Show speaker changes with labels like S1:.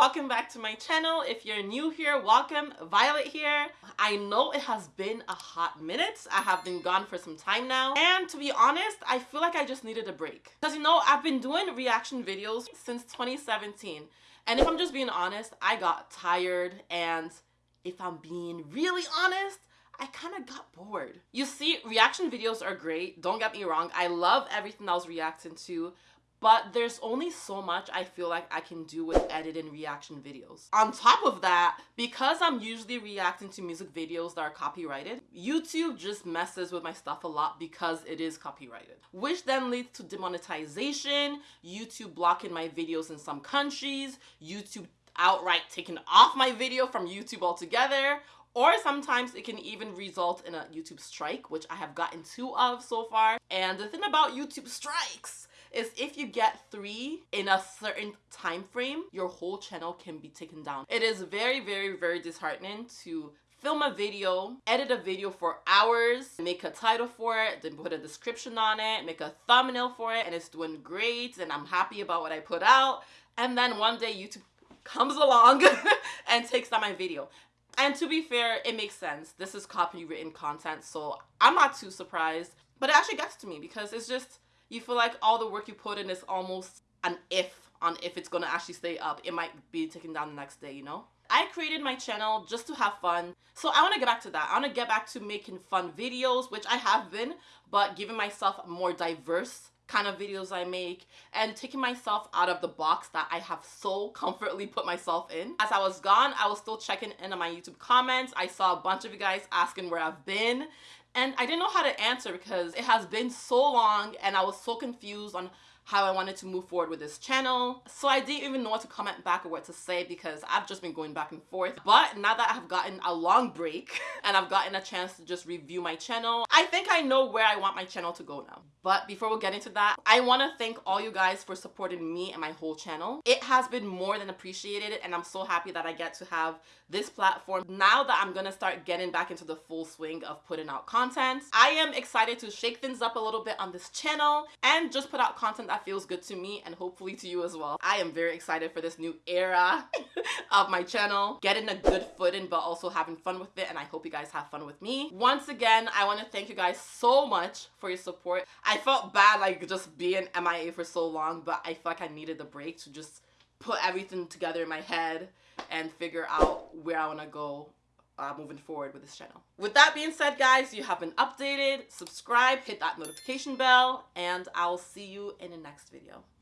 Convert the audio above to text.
S1: welcome back to my channel. If you're new here, welcome. Violet here. I know it has been a hot minute. I have been gone for some time now. And to be honest, I feel like I just needed a break. Because you know, I've been doing reaction videos since 2017. And if I'm just being honest, I got tired and if I'm being really honest, I kind of got bored. You see, reaction videos are great. Don't get me wrong. I love everything I was reacting to but there's only so much I feel like I can do with editing reaction videos. On top of that, because I'm usually reacting to music videos that are copyrighted, YouTube just messes with my stuff a lot because it is copyrighted, which then leads to demonetization, YouTube blocking my videos in some countries, YouTube outright taking off my video from YouTube altogether, or sometimes it can even result in a YouTube strike, which I have gotten two of so far. And the thing about YouTube strikes is if you get three in a certain time frame, your whole channel can be taken down. It is very, very, very disheartening to film a video, edit a video for hours, make a title for it, then put a description on it, make a thumbnail for it, and it's doing great, and I'm happy about what I put out. And then one day YouTube comes along and takes down my video. And to be fair, it makes sense. This is copywritten content, so I'm not too surprised. But it actually gets to me because it's just, you feel like all the work you put in is almost an if on if it's gonna actually stay up. It might be taken down the next day, you know? I created my channel just to have fun. So I want to get back to that. I want to get back to making fun videos, which I have been, but giving myself more diverse kind of videos I make and taking myself out of the box that I have so comfortably put myself in. As I was gone, I was still checking in on my YouTube comments. I saw a bunch of you guys asking where I've been and I didn't know how to answer because it has been so long and I was so confused on how I wanted to move forward with this channel. So I didn't even know what to comment back or what to say because I've just been going back and forth. But now that I've gotten a long break and I've gotten a chance to just review my channel, I think I know where I want my channel to go now. But before we get into that, I want to thank all you guys for supporting me and my whole channel. It has been more than appreciated and I'm so happy that I get to have this platform now that I'm gonna start getting back into the full swing of putting out content. I am excited to shake things up a little bit on this channel and just put out content that feels good to me and hopefully to you as well. I am very excited for this new era of my channel, getting a good footing but also having fun with it and I hope you guys have fun with me. Once again, I want to thank you guys so much for your support. I felt bad like just being MIA for so long but I felt like I needed the break to just put everything together in my head and figure out where I want to go uh, moving forward with this channel. With that being said, guys, you have been updated. Subscribe, hit that notification bell, and I'll see you in the next video.